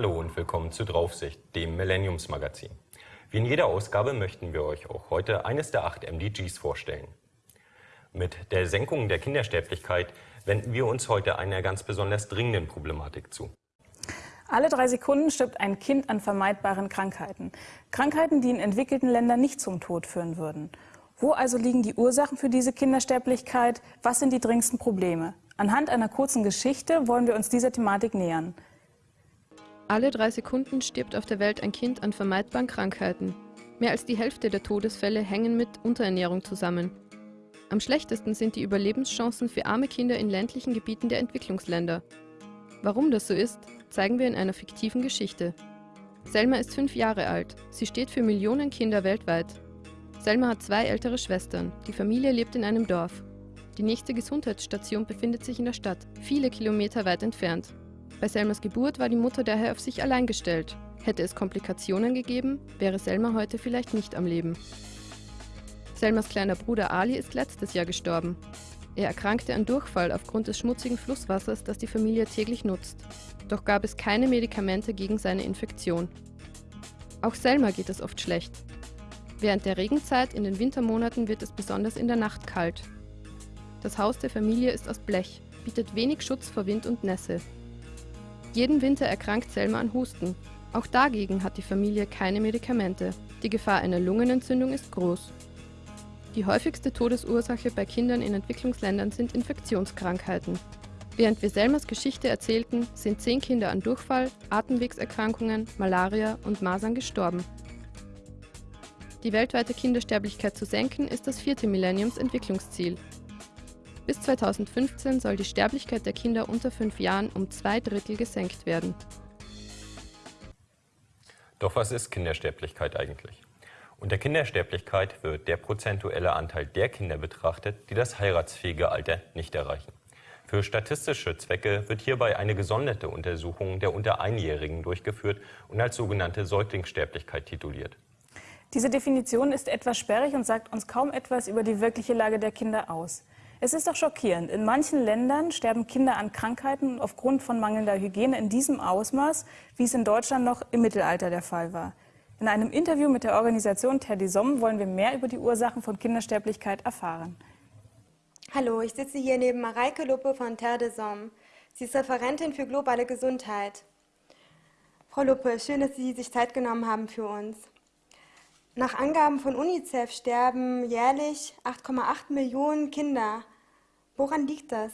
Hallo und willkommen zu Draufsicht, dem Millenniumsmagazin. Wie in jeder Ausgabe möchten wir euch auch heute eines der acht MDGs vorstellen. Mit der Senkung der Kindersterblichkeit wenden wir uns heute einer ganz besonders dringenden Problematik zu. Alle drei Sekunden stirbt ein Kind an vermeidbaren Krankheiten. Krankheiten, die in entwickelten Ländern nicht zum Tod führen würden. Wo also liegen die Ursachen für diese Kindersterblichkeit? Was sind die dringendsten Probleme? Anhand einer kurzen Geschichte wollen wir uns dieser Thematik nähern. Alle drei Sekunden stirbt auf der Welt ein Kind an vermeidbaren Krankheiten. Mehr als die Hälfte der Todesfälle hängen mit Unterernährung zusammen. Am schlechtesten sind die Überlebenschancen für arme Kinder in ländlichen Gebieten der Entwicklungsländer. Warum das so ist, zeigen wir in einer fiktiven Geschichte. Selma ist fünf Jahre alt. Sie steht für Millionen Kinder weltweit. Selma hat zwei ältere Schwestern. Die Familie lebt in einem Dorf. Die nächste Gesundheitsstation befindet sich in der Stadt, viele Kilometer weit entfernt. Bei Selmas Geburt war die Mutter daher auf sich allein gestellt. Hätte es Komplikationen gegeben, wäre Selma heute vielleicht nicht am Leben. Selmas kleiner Bruder Ali ist letztes Jahr gestorben. Er erkrankte an Durchfall aufgrund des schmutzigen Flusswassers, das die Familie täglich nutzt. Doch gab es keine Medikamente gegen seine Infektion. Auch Selma geht es oft schlecht. Während der Regenzeit in den Wintermonaten wird es besonders in der Nacht kalt. Das Haus der Familie ist aus Blech, bietet wenig Schutz vor Wind und Nässe. Jeden Winter erkrankt Selma an Husten. Auch dagegen hat die Familie keine Medikamente. Die Gefahr einer Lungenentzündung ist groß. Die häufigste Todesursache bei Kindern in Entwicklungsländern sind Infektionskrankheiten. Während wir Selmas Geschichte erzählten, sind zehn Kinder an Durchfall, Atemwegserkrankungen, Malaria und Masern gestorben. Die weltweite Kindersterblichkeit zu senken ist das vierte Millenniumsentwicklungsziel. Bis 2015 soll die Sterblichkeit der Kinder unter fünf Jahren um zwei Drittel gesenkt werden. Doch was ist Kindersterblichkeit eigentlich? Unter Kindersterblichkeit wird der prozentuelle Anteil der Kinder betrachtet, die das heiratsfähige Alter nicht erreichen. Für statistische Zwecke wird hierbei eine gesonderte Untersuchung der unter Einjährigen durchgeführt und als sogenannte Säuglingssterblichkeit tituliert. Diese Definition ist etwas sperrig und sagt uns kaum etwas über die wirkliche Lage der Kinder aus. Es ist doch schockierend. In manchen Ländern sterben Kinder an Krankheiten aufgrund von mangelnder Hygiene in diesem Ausmaß, wie es in Deutschland noch im Mittelalter der Fall war. In einem Interview mit der Organisation Terre des Hommes wollen wir mehr über die Ursachen von Kindersterblichkeit erfahren. Hallo, ich sitze hier neben Mareike Luppe von Terre des Hommes. Sie ist Referentin für globale Gesundheit. Frau Luppe, schön, dass Sie sich Zeit genommen haben für uns. Nach Angaben von UNICEF sterben jährlich 8,8 Millionen Kinder. Woran liegt das?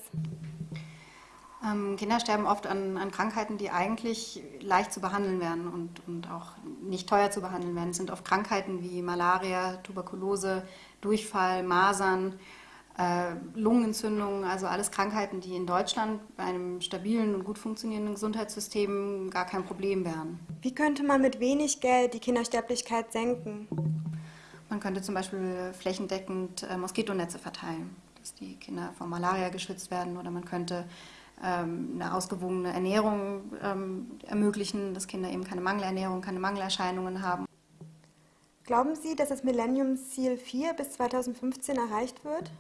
Ähm, Kinder sterben oft an, an, Krankheiten, die eigentlich leicht zu behandeln werden und, und auch nicht teuer zu behandeln werden. Es sind oft Krankheiten wie Malaria, Tuberkulose, Durchfall, Masern, äh, Lungenentzündungen, also alles Krankheiten, die in Deutschland bei einem stabilen und gut funktionierenden Gesundheitssystem gar kein Problem wären. Wie könnte man mit wenig Geld die Kindersterblichkeit senken? Man könnte zum Beispiel flächendeckend äh, Moskitonetze verteilen, dass die Kinder vor Malaria geschützt werden oder man könnte ähm, eine ausgewogene Ernährung ähm, ermöglichen, dass Kinder eben keine Mangelernährung, keine Mangelerscheinungen haben. Glauben Sie, dass das Millenniumsziel 4 bis 2015 erreicht wird?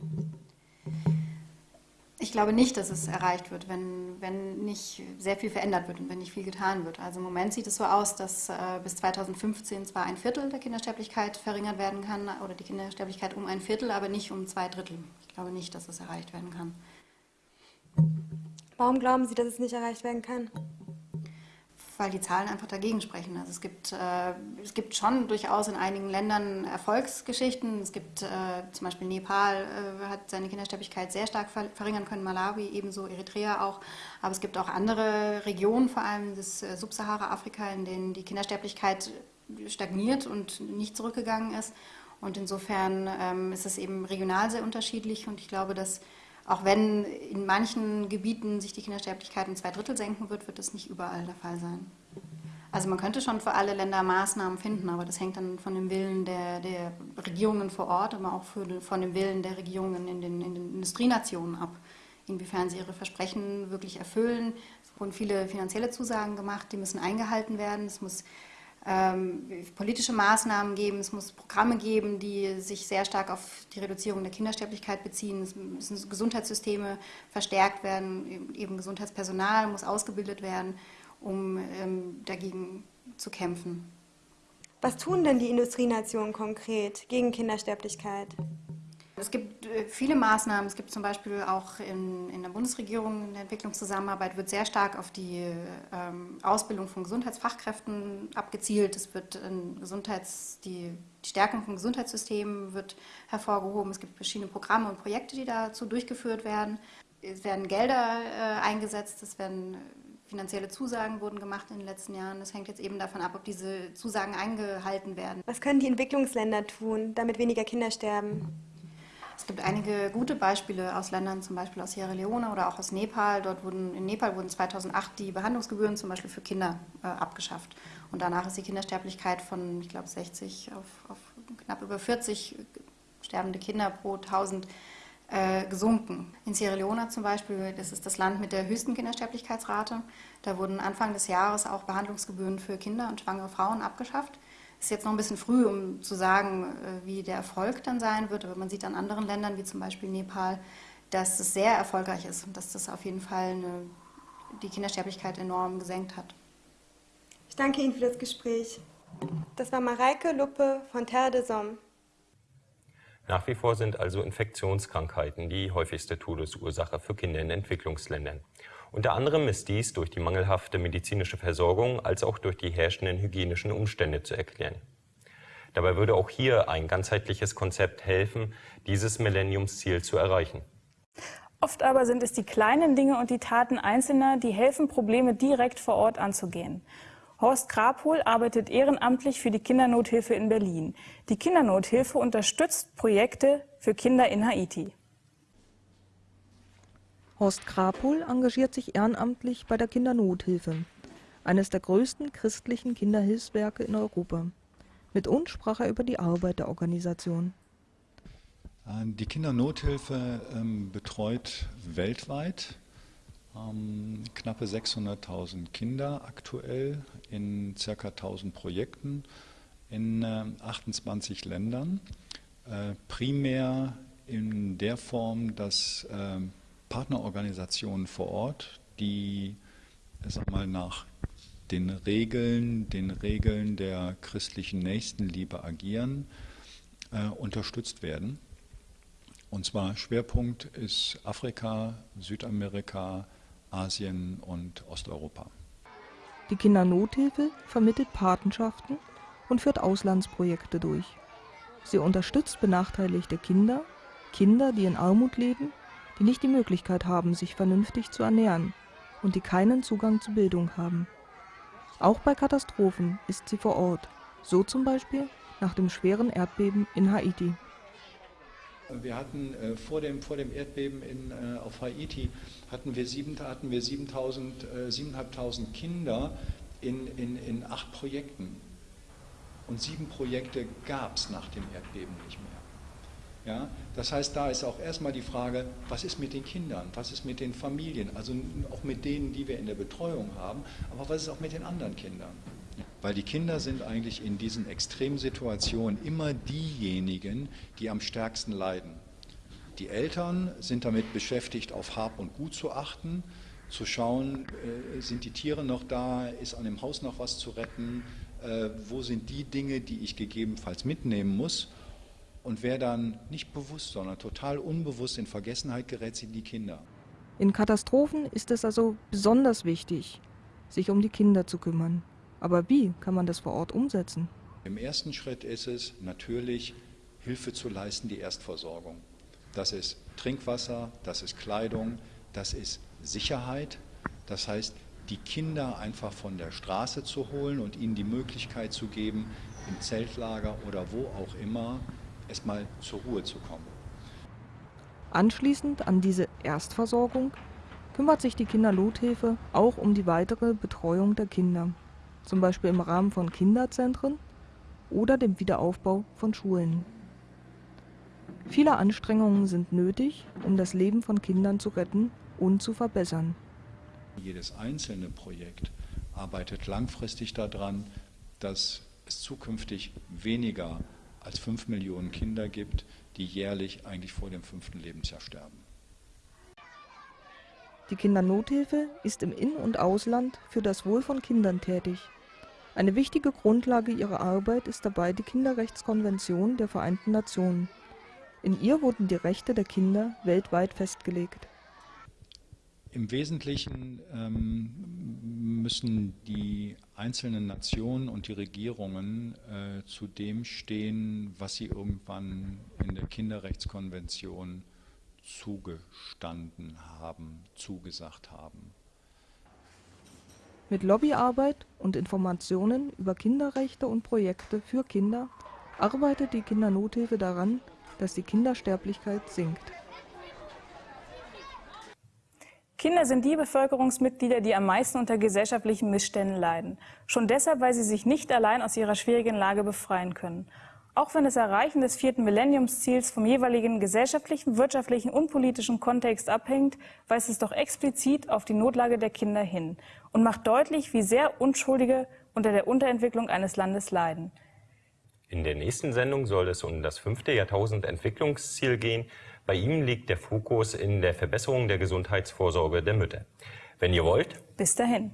Ich glaube nicht, dass es erreicht wird, wenn, wenn nicht sehr viel verändert wird und wenn nicht viel getan wird. Also im Moment sieht es so aus, dass äh, bis 2015 zwar ein Viertel der Kindersterblichkeit verringert werden kann oder die Kindersterblichkeit um ein Viertel, aber nicht um zwei Drittel. Ich glaube nicht, dass es erreicht werden kann. Warum glauben Sie, dass es nicht erreicht werden kann? Weil die Zahlen einfach dagegen sprechen. Also es gibt, äh, es gibt schon durchaus in einigen Ländern Erfolgsgeschichten. Es gibt äh, zum Beispiel Nepal äh, hat seine Kindersterblichkeit sehr stark ver verringern können, Malawi ebenso, Eritrea auch. Aber es gibt auch andere Regionen, vor allem das äh, Subsahara-Afrika, in denen die Kindersterblichkeit stagniert und nicht zurückgegangen ist. Und insofern ähm, ist es eben regional sehr unterschiedlich und ich glaube, dass auch wenn in manchen Gebieten sich die Kindersterblichkeit um zwei Drittel senken wird, wird das nicht überall der Fall sein. Also man könnte schon für alle Länder Maßnahmen finden, aber das hängt dann von dem Willen der, der Regierungen vor Ort, aber auch für, von dem Willen der Regierungen in den, in den Industrienationen ab, inwiefern sie ihre Versprechen wirklich erfüllen. Es wurden viele finanzielle Zusagen gemacht, die müssen eingehalten werden. Es muss politische Maßnahmen geben, es muss Programme geben, die sich sehr stark auf die Reduzierung der Kindersterblichkeit beziehen. Es müssen Gesundheitssysteme verstärkt werden, eben Gesundheitspersonal muss ausgebildet werden. um ähm, dagegen zu kämpfen. Was tun denn die Industrienationen konkret gegen Kindersterblichkeit? Es gibt äh, viele Maßnahmen. Es gibt zum Beispiel auch in, in der Bundesregierung in der Entwicklungszusammenarbeit wird sehr stark auf die ähm, Ausbildung von Gesundheitsfachkräften abgezielt. Es wird Gesundheits, die, die Stärkung von Gesundheitssystemen wird hervorgehoben. Es gibt verschiedene Programme und Projekte, die dazu durchgeführt werden. Es werden Gelder äh, eingesetzt, es werden finanzielle Zusagen wurden gemacht in den letzten Jahren. Das hängt jetzt eben davon ab, ob diese Zusagen eingehalten werden. Was können die Entwicklungsländer tun, damit weniger Kinder sterben? Es gibt einige gute Beispiele aus Ländern, zum Beispiel aus Sierra Leone oder auch aus Nepal. Dort wurden, in Nepal wurden 2008 die Behandlungsgebühren zum Beispiel für Kinder äh, abgeschafft. Und danach ist die Kindersterblichkeit von, ich glaube, 60 auf, auf knapp über 40 sterbende Kinder pro 1000 äh, gesunken. In Sierra Leone zum Beispiel, das ist das Land mit der höchsten Kindersterblichkeitsrate, da wurden Anfang des Jahres auch Behandlungsgebühren für Kinder und schwangere Frauen abgeschafft. Es ist jetzt noch ein bisschen früh, um zu sagen, äh, wie der Erfolg dann sein wird, aber man sieht an anderen Ländern, wie zum Beispiel Nepal, dass es sehr erfolgreich ist und dass das auf jeden Fall eine, die Kindersterblichkeit enorm gesenkt hat. Ich danke Ihnen für das Gespräch. Das war Mareike Luppe von Terre de Somme. Nach wie vor sind also Infektionskrankheiten die häufigste Todesursache für Kinder in Entwicklungsländern. Unter anderem ist dies durch die mangelhafte medizinische Versorgung als auch durch die herrschenden hygienischen Umstände zu erklären. Dabei würde auch hier ein ganzheitliches Konzept helfen, dieses Millenniumsziel zu erreichen. Oft aber sind es die kleinen Dinge und die Taten Einzelner, die helfen, Probleme direkt vor Ort anzugehen. Horst Krapol arbeitet ehrenamtlich für die Kindernothilfe in Berlin. Die Kindernothilfe unterstützt Projekte für Kinder in Haiti. Horst Krapol engagiert sich ehrenamtlich bei der Kindernothilfe, eines der größten christlichen Kinderhilfswerke in Europa. Mit uns sprach er über die Arbeit der Organisation. Die Kindernothilfe ähm, betreut weltweit ähm, knappe 600.000 Kinder aktuell in ca. 1000 Projekten in äh, 28 Ländern. Äh, primär in der Form, dass äh, Partnerorganisationen vor Ort, die sag mal, nach den Regeln, den Regeln der christlichen Nächstenliebe agieren, äh, unterstützt werden. Und zwar Schwerpunkt ist Afrika, Südamerika, Asien und Osteuropa. Die Kindernothilfe vermittelt Patenschaften und führt Auslandsprojekte durch. Sie unterstützt benachteiligte Kinder, Kinder, die in Armut leben, die nicht die Möglichkeit haben, sich vernünftig zu ernähren und die keinen Zugang zu Bildung haben. Auch bei Katastrophen ist sie vor Ort, so zum Beispiel nach dem schweren Erdbeben in Haiti. Wir hatten äh, vor, dem, vor dem Erdbeben in, äh, auf Haiti hatten wir, sieben, hatten wir 7.000, äh, 7.500 Kinder in, in, in acht Projekten. Und sieben Projekte gab es nach dem Erdbeben nicht mehr. Ja, das heißt, da ist auch erstmal die Frage, was ist mit den Kindern, was ist mit den Familien, also auch mit denen, die wir in der Betreuung haben, aber was ist auch mit den anderen Kindern? Weil die Kinder sind eigentlich in diesen Extremsituationen immer diejenigen, die am stärksten leiden. Die Eltern sind damit beschäftigt, auf Hab und Gut zu achten, zu schauen, äh, sind die Tiere noch da, ist an dem Haus noch was zu retten, äh, wo sind die Dinge, die ich gegebenenfalls mitnehmen muss. Und wer dann nicht bewusst, sondern total unbewusst in Vergessenheit gerät, sind die Kinder. In Katastrophen ist es also besonders wichtig, sich um die Kinder zu kümmern. Aber wie kann man das vor Ort umsetzen? Im ersten Schritt ist es natürlich, Hilfe zu leisten, die Erstversorgung. Das ist Trinkwasser, das ist Kleidung, das ist Sicherheit. Das heißt, die Kinder einfach von der Straße zu holen und ihnen die Möglichkeit zu geben, im Zeltlager oder wo auch immer erstmal zur Ruhe zu kommen. Anschließend an diese Erstversorgung kümmert sich die Kindernothilfe auch um die weitere Betreuung der Kinder zum Beispiel im Rahmen von Kinderzentren oder dem Wiederaufbau von Schulen. Viele Anstrengungen sind nötig, um das Leben von Kindern zu retten und zu verbessern. Jedes einzelne Projekt arbeitet langfristig daran, dass es zukünftig weniger als fünf Millionen Kinder gibt, die jährlich eigentlich vor dem fünften Lebensjahr sterben. Die Kindernothilfe ist im In- und Ausland für das Wohl von Kindern tätig. Eine wichtige Grundlage ihrer Arbeit ist dabei die Kinderrechtskonvention der Vereinten Nationen. In ihr wurden die Rechte der Kinder weltweit festgelegt. Im Wesentlichen ähm, müssen die einzelnen Nationen und die Regierungen äh, zu dem stehen, was sie irgendwann in der Kinderrechtskonvention zugestanden haben, zugesagt haben. Mit Lobbyarbeit und Informationen über Kinderrechte und Projekte für Kinder arbeitet die Kindernothilfe daran, dass die Kindersterblichkeit sinkt. Kinder sind die Bevölkerungsmitglieder, die am meisten unter gesellschaftlichen Missständen leiden. Schon deshalb, weil sie sich nicht allein aus ihrer schwierigen Lage befreien können. Auch wenn das Erreichen des vierten Millenniumsziels vom jeweiligen gesellschaftlichen, wirtschaftlichen und politischen Kontext abhängt, weist es doch explizit auf die Notlage der Kinder hin und macht deutlich, wie sehr Unschuldige unter der Unterentwicklung eines Landes leiden. In der nächsten Sendung soll es um das fünfte Jahrtausend-Entwicklungsziel gehen. Bei ihm liegt der Fokus in der Verbesserung der Gesundheitsvorsorge der Mütter. Wenn ihr wollt, bis dahin.